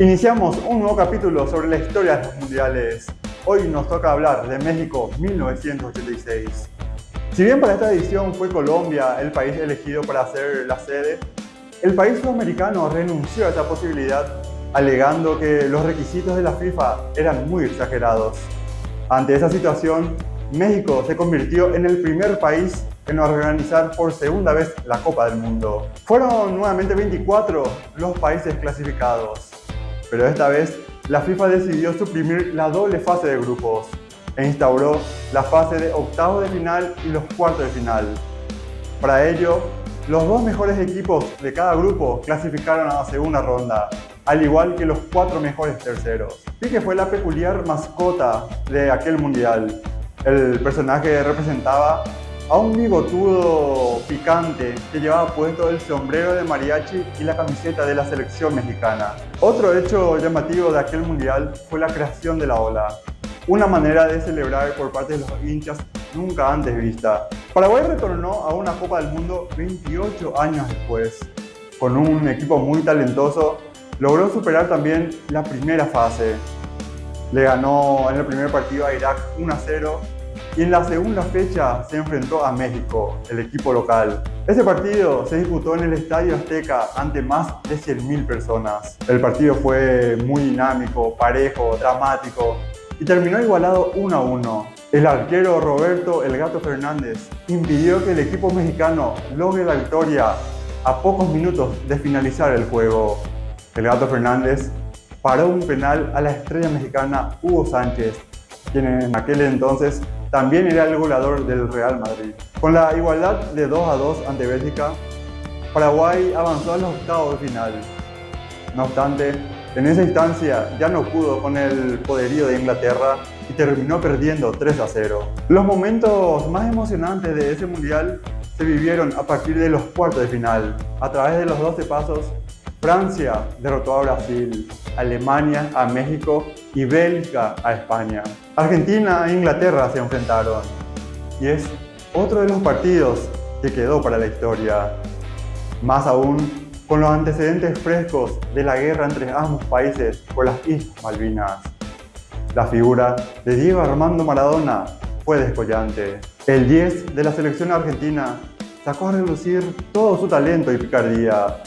Iniciamos un nuevo capítulo sobre la historia de los mundiales. Hoy nos toca hablar de México 1986. Si bien para esta edición fue Colombia el país elegido para ser la sede, el país sudamericano renunció a esa posibilidad alegando que los requisitos de la FIFA eran muy exagerados. Ante esa situación, México se convirtió en el primer país en organizar por segunda vez la Copa del Mundo. Fueron nuevamente 24 los países clasificados, pero esta vez la FIFA decidió suprimir la doble fase de grupos e instauró la fase de octavos de final y los cuartos de final. Para ello, los dos mejores equipos de cada grupo clasificaron a la segunda ronda, al igual que los cuatro mejores terceros. Pique fue la peculiar mascota de aquel mundial. El personaje representaba a un bigotudo picante que llevaba puesto el sombrero de mariachi y la camiseta de la selección mexicana. Otro hecho llamativo de aquel mundial fue la creación de la ola, una manera de celebrar por parte de los hinchas nunca antes vista. Paraguay retornó a una Copa del Mundo 28 años después. Con un equipo muy talentoso, logró superar también la primera fase. Le ganó en el primer partido a Irak 1 0 y en la segunda fecha se enfrentó a México, el equipo local. Ese partido se disputó en el Estadio Azteca ante más de 100.000 personas. El partido fue muy dinámico, parejo, dramático y terminó igualado 1 a 1. El arquero Roberto El Gato Fernández impidió que el equipo mexicano logre la victoria a pocos minutos de finalizar el juego. El Gato Fernández paró un penal a la estrella mexicana Hugo Sánchez, quien en aquel entonces también era el goleador del Real Madrid. Con la igualdad de 2 a 2 ante Bélgica, Paraguay avanzó a los octavos de final. No obstante, en esa instancia ya no pudo con el poderío de Inglaterra y terminó perdiendo 3 a 0. Los momentos más emocionantes de ese mundial se vivieron a partir de los cuartos de final. A través de los 12 pasos, Francia derrotó a Brasil, Alemania a México y Bélgica a España. Argentina e Inglaterra se enfrentaron y es otro de los partidos que quedó para la historia. Más aún con los antecedentes frescos de la guerra entre ambos países por las Islas Malvinas. La figura de Diego Armando Maradona fue descollante. El 10 de la selección argentina sacó a relucir todo su talento y picardía.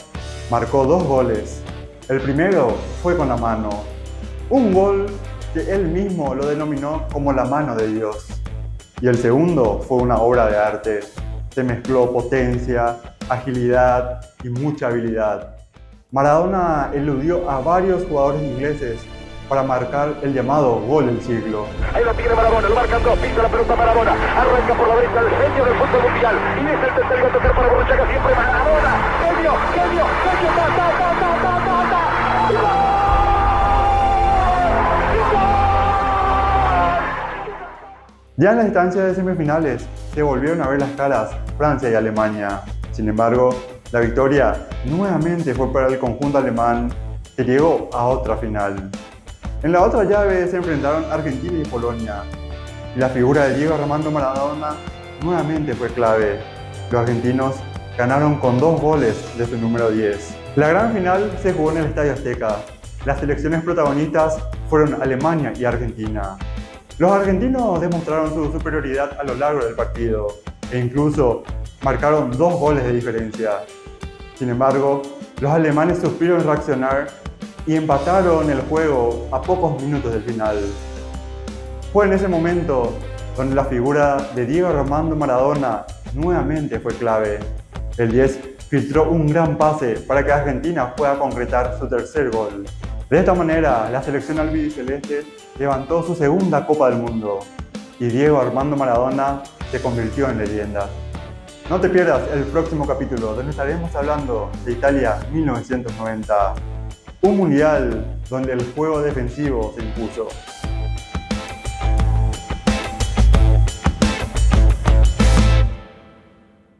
Marcó dos goles. El primero fue con la mano. Un gol que él mismo lo denominó como la mano de Dios. Y el segundo fue una obra de arte. Se mezcló potencia, agilidad y mucha habilidad. Maradona eludió a varios jugadores ingleses para marcar el llamado gol del siglo. Ahí lo tiene Maradona, lo marcan dos, pisa la pelota Maradona, arranca por la derecha el genio del fútbol mundial y es el tercero a tocar para Borruchaga siempre Maradona, Ya en la instancia de semifinales se volvieron a ver las caras Francia y Alemania. Sin embargo, la victoria nuevamente fue para el conjunto alemán que llegó a otra final. En la otra llave se enfrentaron Argentina y Polonia. Y la figura de Diego Armando Maradona nuevamente fue clave. Los argentinos ganaron con dos goles de su número 10. La gran final se jugó en el Estadio Azteca. Las selecciones protagonistas fueron Alemania y Argentina. Los argentinos demostraron su superioridad a lo largo del partido e incluso marcaron dos goles de diferencia. Sin embargo, los alemanes supieron reaccionar y empataron el juego a pocos minutos del final. Fue en ese momento donde la figura de Diego Armando Maradona nuevamente fue clave. El 10 filtró un gran pase para que Argentina pueda concretar su tercer gol. De esta manera, la selección albiceleste levantó su segunda Copa del Mundo y Diego Armando Maradona se convirtió en leyenda. No te pierdas el próximo capítulo donde estaremos hablando de Italia 1990, un mundial donde el juego defensivo se impuso.